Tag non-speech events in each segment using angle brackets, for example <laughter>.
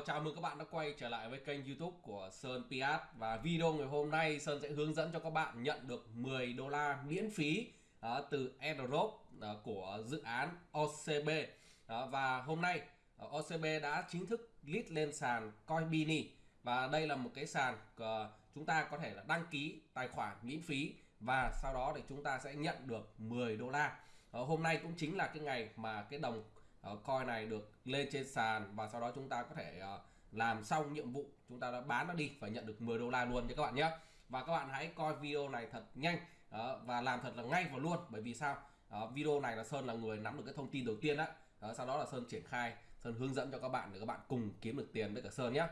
chào, chào mừng các bạn đã quay trở lại với kênh youtube của Sơn Piat. Và video ngày hôm nay Sơn sẽ hướng dẫn cho các bạn nhận được 10 đô la miễn phí uh, từ airdrop uh, của dự án OCB uh, à, Và hôm nay uh, OCB đã chính thức list lên sàn Coinbini. Và đây là một cái sàn uh, chúng ta có thể là đăng ký tài khoản miễn phí. Và sau đó thì chúng ta sẽ nhận được 10 đô la. Uh, Hôm nay cũng chính là cái ngày mà cái đồng Ờ, uh, coin này được lên trên sàn và sau đó chúng ta có thể uh, làm xong nhiệm vụ chúng ta đã bán nó đi và nhận được 10 đô la luôn cho các bạn nhé. Và các bạn hãy coi video này thật nhanh uh, và làm thật là ngay và luôn. Bởi vì sao? Uh, video này là Sơn là người nắm được cái thông tin đầu tiên đó uh, sau đó là Sơn triển khai Sơn hướng dẫn cho các bạn để các bạn cùng kiếm được tiền với cả Sơn nhé.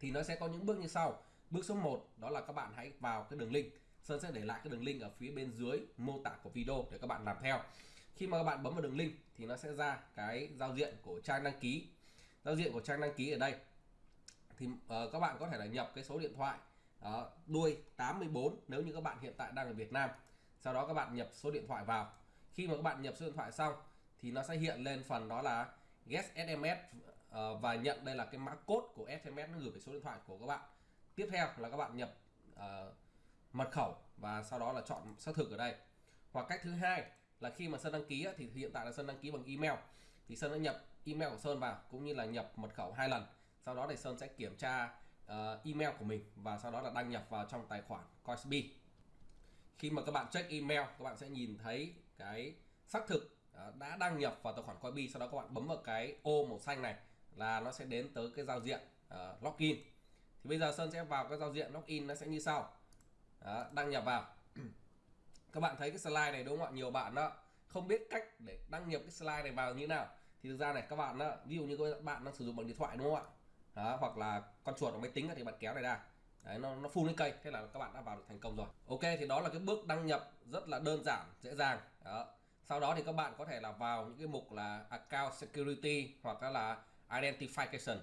Thì nó sẽ có những bước như sau. Bước số 1 đó là các bạn hãy vào cái đường link. Sơn sẽ để lại cái đường link ở phía bên dưới mô tả của video để các bạn làm theo khi mà các bạn bấm vào đường link thì nó sẽ ra cái giao diện của trang đăng ký. Giao diện của trang đăng ký ở đây. Thì uh, các bạn có thể là nhập cái số điện thoại uh, đuôi 84 nếu như các bạn hiện tại đang ở Việt Nam. Sau đó các bạn nhập số điện thoại vào. Khi mà các bạn nhập số điện thoại xong thì nó sẽ hiện lên phần đó là get SMS uh, ờ, và nhận đây là cái mã code của SMS nó gửi về số điện thoại của các bạn. Tiếp theo là các bạn nhập uh, mật khẩu và sau đó là chọn xác thực ở đây. Hoặc cách thứ hai là khi mà Sơn đăng ký thì hiện tại là Sơn đăng ký bằng email. Thì Sơn đã nhập email của Sơn vào cũng như là nhập mật khẩu hai lần. Sau đó thì Sơn sẽ kiểm tra uh, email của mình và sau đó là đăng nhập vào trong tài khoản Coinbase. Khi mà các bạn check email các bạn sẽ nhìn thấy cái xác thực ờ, đã đăng nhập vào tài khoản Coinbase. Sau đó các bạn bấm vào cái ô màu xanh này là nó sẽ đến tới cái giao diện uh, login. Thì bây giờ Sơn sẽ vào cái giao diện login nó sẽ như sau. Đó, đăng nhập vào các bạn thấy cái slide này đúng không ạ? Nhiều bạn đó không biết cách để đăng nhập cái slide này vào như nào. Thì thực ra này các bạn đó ví dụ như các bạn đang sử dụng bằng điện thoại đúng không ạ? Đó, hoặc là con chuột ở máy tính thì bạn kéo này ra. Đấy, nó nó phun lên cây. Thế là các bạn đã vào được thành công rồi. Ok thì đó là cái bước đăng nhập rất là đơn giản dễ dàng. Đó. Sau đó thì các bạn có thể là vào những cái mục là account security hoặc là identification.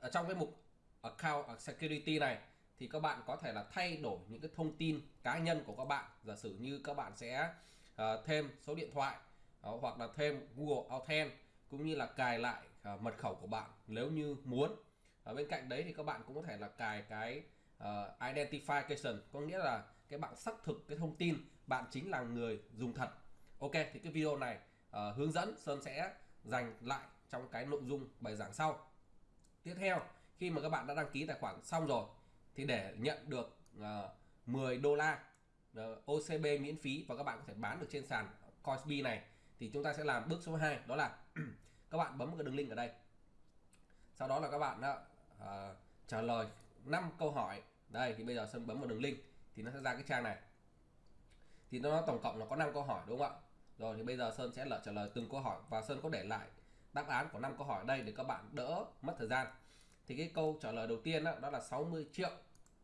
Ở trong cái mục account security này thì các bạn có thể là thay đổi những cái thông tin cá nhân của các bạn. Giả sử như các bạn sẽ uh, thêm số điện thoại uh, hoặc là thêm Google Authent cũng như là cài lại uh, mật khẩu của bạn nếu như muốn. Ở bên cạnh đấy thì các bạn cũng có thể là cài cái uh, identification có nghĩa là cái bạn xác thực cái thông tin bạn chính là người dùng thật. Ok thì cái video này uh, hướng dẫn Sơn sẽ dành lại trong cái nội dung bài giảng sau. Tiếp theo khi mà các bạn đã đăng ký tài khoản xong rồi thì để nhận được ờ, uh, 10 đô la ờ, uh, OCB miễn phí và các bạn có thể bán được trên sàn Coinbase này thì chúng ta sẽ làm bước số 2 đó là <clears throat> các bạn bấm cái đường link ở đây. Sau đó là các bạn đó, uh, trả lời 5 câu hỏi. Đây thì bây giờ Sơn bấm vào đường link thì nó sẽ ra cái trang này. Thì nó tổng cộng là có 5 câu hỏi đúng không ạ? Rồi thì bây giờ Sơn sẽ lỡ trả lời từng câu hỏi và Sơn có để lại đáp án của 5 câu hỏi ở đây để các bạn đỡ mất thời gian thì cái câu trả lời đầu tiên đó, đó là 60 triệu.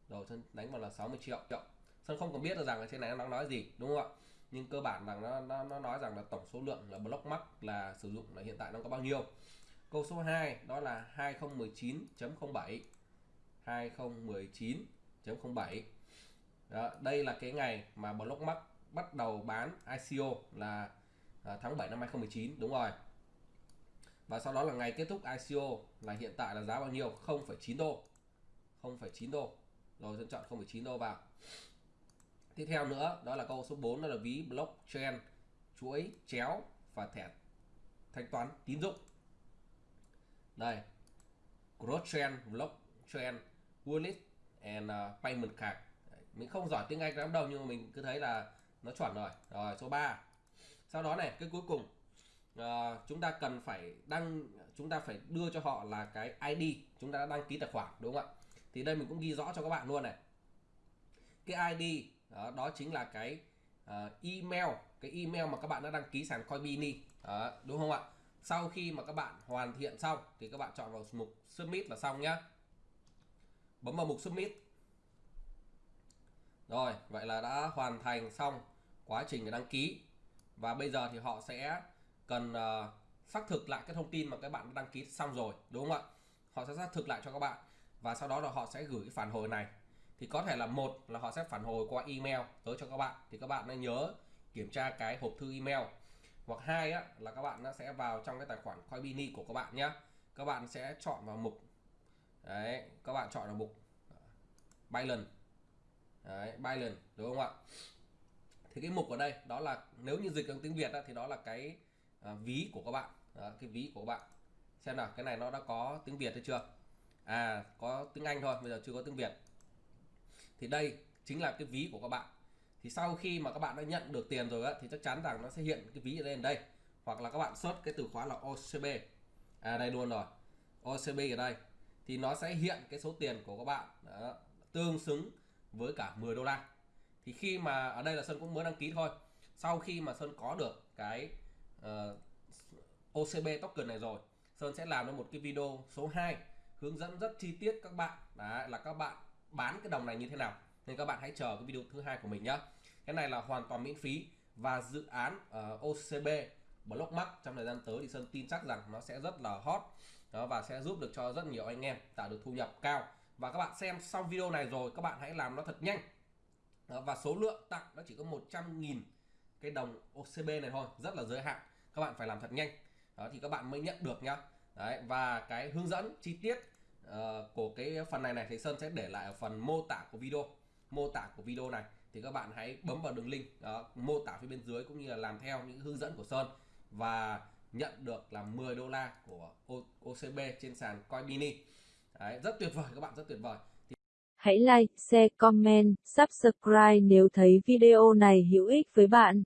Rồi sân đánh vào là 60 triệu. Triệu Sơn không còn biết được rằng ở trên này nó nói gì đúng không ạ? Nhưng cơ bản rằng nó, nó, nó nói rằng là tổng số lượng là block mắc là sử dụng là hiện tại nó có bao nhiêu? Câu số 2 đó là 2019.07 2019.07 đó, đây là cái ngày mà block mắc bắt đầu bán ICO là à, tháng 7 năm 2019 đúng rồi và sau đó là ngày kết thúc ICO là hiện tại là giá bao nhiêu? 0,9 đô. 0,9 đô. Rồi dân chọn 0,9 đô vào. Tiếp theo nữa đó là câu số 4 đó là ví blockchain. Chuỗi chéo và thẻ thanh toán tín dụng. Đây. Blockchain blockchain wallet and uh, payment card. Mình không giỏi tiếng Anh lắm đâu nhưng mà mình cứ thấy là nó chuẩn rồi. Rồi số 3 sau đó này cái cuối cùng uh, chúng ta cần phải đăng chúng ta phải đưa cho họ là cái ID chúng ta đã đăng ký tài khoản đúng không ạ? Thì đây mình cũng ghi rõ cho các bạn luôn này. Cái ID đó, đó chính là cái uh, email cái email mà các bạn đã đăng ký sàn Coinbini đó, đúng không ạ? Sau khi mà các bạn hoàn thiện xong thì các bạn chọn vào mục submit là xong nhá. Bấm vào mục submit. Rồi vậy là đã hoàn thành xong quá trình để đăng ký. Và bây giờ thì họ sẽ cần uh, xác thực lại cái thông tin mà các bạn đăng ký xong rồi đúng không ạ? Họ sẽ xác thực lại cho các bạn và sau đó là họ sẽ gửi cái phản hồi này. Thì có thể là một là họ sẽ phản hồi qua email tới cho các bạn thì các bạn nên nhớ kiểm tra cái hộp thư email. Hoặc hai á, là các bạn sẽ vào trong cái tài khoản Coinbini của các bạn nhé các bạn sẽ chọn vào mục đấy các bạn chọn vào mục ờ, Binance đấy Binance đúng không ạ? Thì cái mục ở đây đó là nếu như dịch bằng tiếng Việt á thì đó là cái à, ví của các bạn. Đó, cái ví của các bạn. Xem nào cái này nó đã có tiếng Việt hay chưa? À có tiếng Anh thôi bây giờ chưa có tiếng Việt. Thì đây chính là cái ví của các bạn. Thì sau khi mà các bạn đã nhận được tiền rồi á thì chắc chắn rằng nó sẽ hiện cái ví ở lên đây. Hoặc là các bạn search cái từ khóa là OCB à đây luôn rồi. OCB ở đây. Thì nó sẽ hiện cái số tiền của các bạn đó, tương xứng với cả 10 đô la. Thì khi mà ở đây là Sơn cũng mới đăng ký thôi. Sau khi mà Sơn có được cái uh, OCB token này rồi. Sơn sẽ làm ra một cái video số 2 hướng dẫn rất chi tiết các bạn. Đấy, là các bạn bán cái đồng này như thế nào. Nên các bạn hãy chờ cái video thứ hai của mình nhé cái này là hoàn toàn miễn phí và dự án ờ, uh, OCB Blockmark trong thời gian tới thì Sơn tin chắc rằng nó sẽ rất là hot. Đó, và sẽ giúp được cho rất nhiều anh em tạo được thu nhập cao. Và các bạn xem xong video này rồi các bạn hãy làm nó thật nhanh. Đó, và số lượng tặng nó chỉ có 100.000 cái đồng OCB này thôi rất là giới hạn. Các bạn phải làm thật nhanh. Đó thì các bạn mới nhận được nhá. Đấy, và cái hướng dẫn chi tiết uh, của cái phần này này thì Sơn sẽ để lại ở phần mô tả của video. Mô tả của video này thì các bạn hãy bấm vào đường link. Đó, mô tả phía bên dưới cũng như là làm theo những hướng dẫn của Sơn và nhận được là 10 đô la của OCB trên sàn Coinbini Đấy, rất tuyệt vời các bạn rất tuyệt vời. Hãy like, share, comment, subscribe nếu thấy video này hữu ích với bạn.